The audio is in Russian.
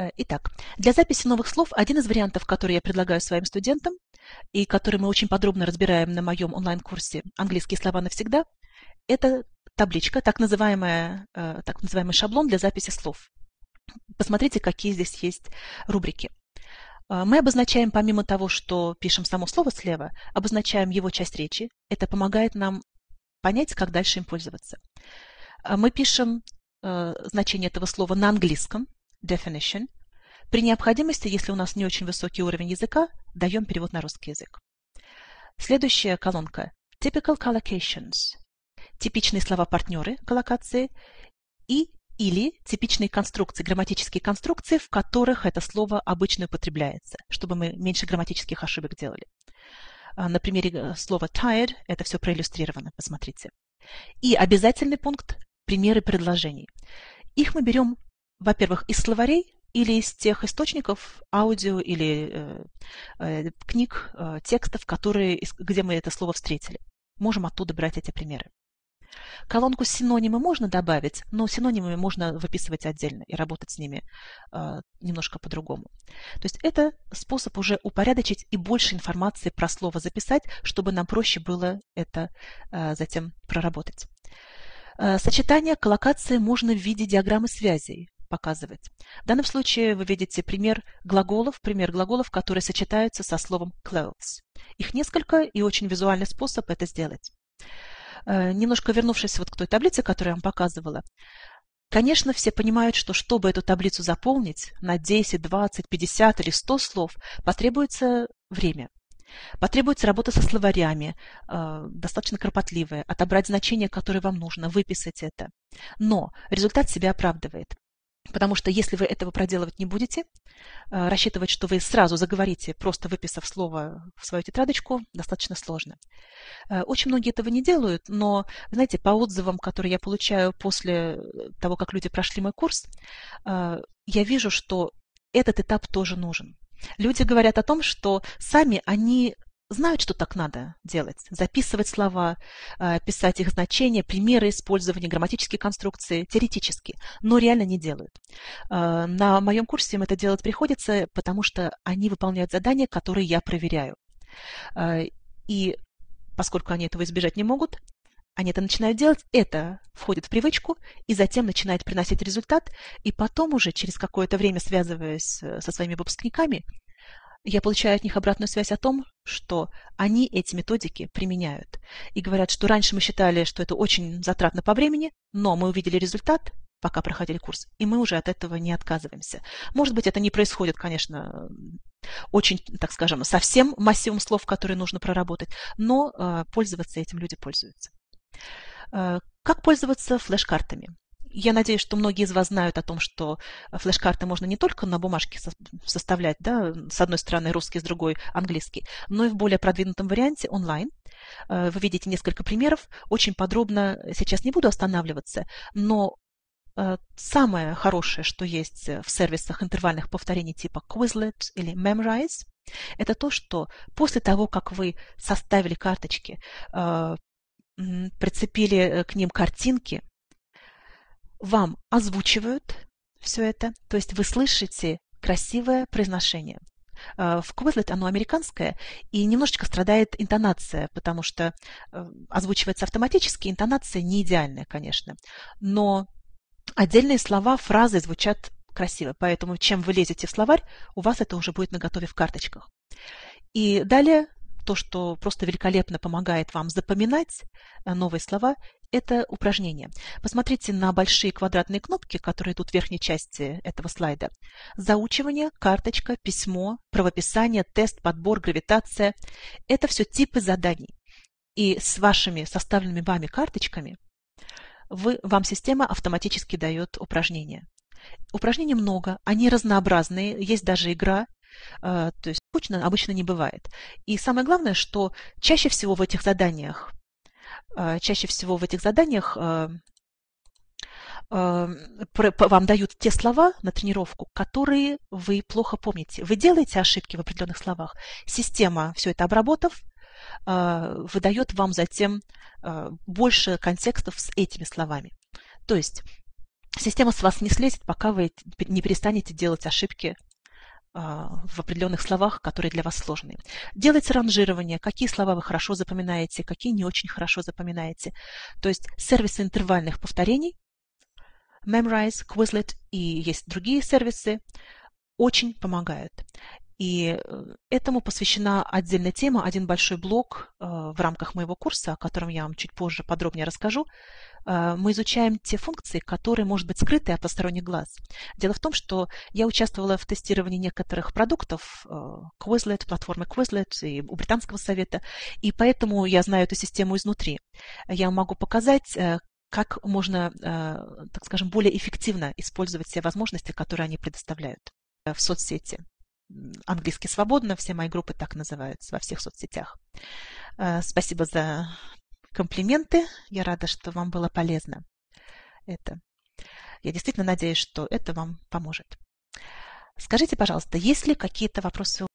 Э, итак, для записи новых слов один из вариантов, который я предлагаю своим студентам и который мы очень подробно разбираем на моем онлайн-курсе «Английские слова навсегда», это табличка, так, называемая, э, так называемый шаблон для записи слов. Посмотрите, какие здесь есть рубрики. Э, мы обозначаем, помимо того, что пишем само слово слева, обозначаем его часть речи. Это помогает нам понять, как дальше им пользоваться. Мы пишем значение этого слова на английском, definition. При необходимости, если у нас не очень высокий уровень языка, даем перевод на русский язык. Следующая колонка – typical collocations. Типичные слова-партнеры коллокации и или типичные конструкции, грамматические конструкции, в которых это слово обычно употребляется, чтобы мы меньше грамматических ошибок делали. А, на примере э, слова tired это все проиллюстрировано, посмотрите. И обязательный пункт – примеры предложений. Их мы берем во-первых, из словарей или из тех источников аудио или э, э, книг, э, текстов, которые, где мы это слово встретили. Можем оттуда брать эти примеры. Колонку синонимы можно добавить, но синонимами можно выписывать отдельно и работать с ними э, немножко по-другому. То есть это способ уже упорядочить и больше информации про слово записать, чтобы нам проще было это э, затем проработать. Э, сочетание коллокации можно в виде диаграммы связей показывать. В данном случае вы видите пример глаголов, пример глаголов, которые сочетаются со словом clothes. Их несколько и очень визуальный способ это сделать. Э, немножко вернувшись вот к той таблице, которую я вам показывала, Конечно, все понимают, что чтобы эту таблицу заполнить на 10, 20, 50 или 100 слов, потребуется время. Потребуется работа со словарями, э, достаточно кропотливая, отобрать значение, которое вам нужно, выписать это. Но результат себя оправдывает. Потому что если вы этого проделывать не будете, э, рассчитывать, что вы сразу заговорите, просто выписав слово в свою тетрадочку, достаточно сложно. Э, очень многие этого не делают, но, знаете, по отзывам, которые я получаю после того, как люди прошли мой курс, э, я вижу, что этот этап тоже нужен. Люди говорят о том, что сами они знают, что так надо делать. Записывать слова, э, писать их значения, примеры использования, грамматические конструкции, теоретически, но реально не делают. Э, на моем курсе им это делать приходится, потому что они выполняют задания, которые я проверяю. Э, и поскольку они этого избежать не могут, они это начинают делать, это входит в привычку и затем начинает приносить результат, и потом уже через какое-то время, связываясь со своими выпускниками, я получаю от них обратную связь о том, что они эти методики применяют. И говорят, что раньше мы считали, что это очень затратно по времени, но мы увидели результат, пока проходили курс, и мы уже от этого не отказываемся. Может быть, это не происходит, конечно, очень, так скажем, совсем массивом слов, которые нужно проработать, но э, пользоваться этим люди пользуются. Э, как пользоваться флеш-картами? Я надеюсь, что многие из вас знают о том, что флеш-карты можно не только на бумажке составлять, да, с одной стороны русский, с другой английский, но и в более продвинутом варианте онлайн. Э, вы видите несколько примеров. Очень подробно сейчас не буду останавливаться, но э, самое хорошее, что есть в сервисах интервальных повторений типа Quizlet или Memrise, это то, что после того, как вы составили карточки, э, прицепили к ним картинки, вам озвучивают все это, то есть вы слышите красивое произношение. Э, в Quizlet оно американское, и немножечко страдает интонация, потому что э, озвучивается автоматически, интонация не идеальная, конечно. Но отдельные слова, фразы звучат красиво, поэтому чем вы лезете в словарь, у вас это уже будет наготове в карточках. И далее то, что просто великолепно помогает вам запоминать э, новые слова, это упражнение. Посмотрите на большие квадратные кнопки, которые идут в верхней части этого слайда. Заучивание, карточка, письмо, правописание, тест, подбор, гравитация – это все типы заданий. И с вашими составленными вами карточками вы, вам система автоматически дает упражнения. Упражнений много, они разнообразные, есть даже игра, то есть скучно обычно не бывает. И самое главное, что чаще всего в этих заданиях Э, чаще всего в этих заданиях э, вам дают те слова на тренировку, которые вы плохо помните. Вы делаете ошибки в определенных словах. Система, все это обработав, выдает вам затем больше контекстов с этими словами. То есть система с вас не слезет, пока вы не перестанете делать ошибки а, в определенных словах, которые для вас сложные. Делайте ранжирование, какие слова вы хорошо запоминаете, какие не очень хорошо запоминаете. То есть сервисы интервальных повторений, Memrise, Quizlet и есть другие сервисы, очень помогают. И э, этому посвящена отдельная тема, один большой блок э, в рамках моего курса, о котором я вам чуть позже подробнее расскажу. Э, мы изучаем те функции, которые, может быть, скрыты от посторонних глаз. Дело в том, что я участвовала в тестировании некоторых продуктов Quizlet, платформы Quizlet и у Британского совета, и поэтому я знаю эту систему изнутри. Я могу показать, как можно, так скажем, более эффективно использовать все возможности, которые они предоставляют в соцсети английский свободно, все мои группы так называются во всех соцсетях. Спасибо за комплименты. Я рада, что вам было полезно это. Я действительно надеюсь, что это вам поможет. Скажите, пожалуйста, есть ли какие-то вопросы